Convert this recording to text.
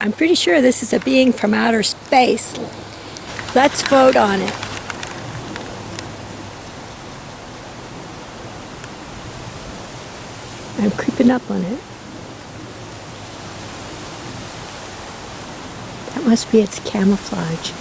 I'm pretty sure this is a being from outer space. Let's vote on it. I'm creeping up on it. That must be its camouflage.